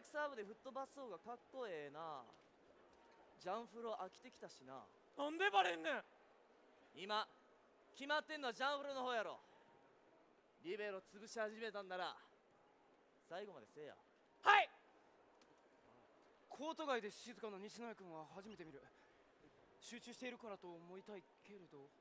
イクサーブで吹っ飛ばす方がかっこええな。ジャンフロ飽きてきたしな。なんでバレんねん。今決まってんのはジャンフロの方やろ。リベロ潰し始めたんなら最後までせえや。はい。コート外で静かな西野君は初めて見る。集中しているからと思いたいけれど。